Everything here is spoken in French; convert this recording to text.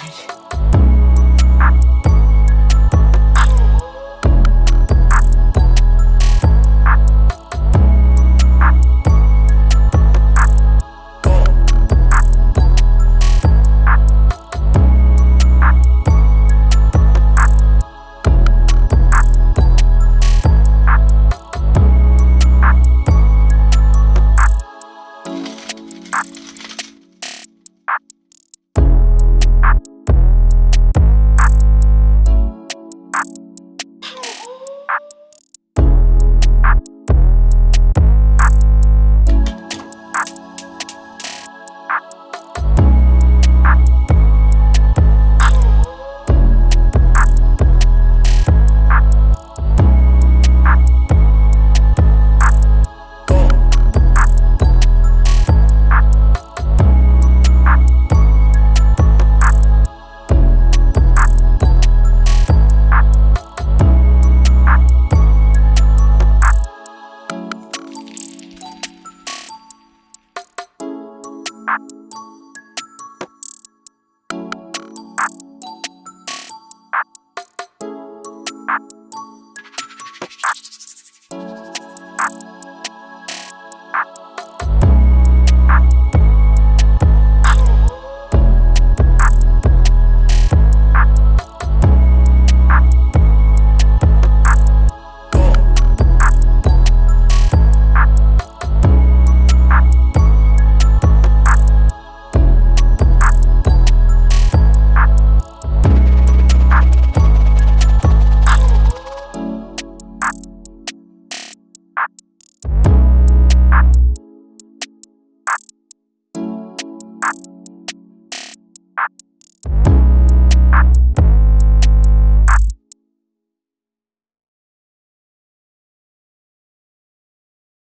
Total. You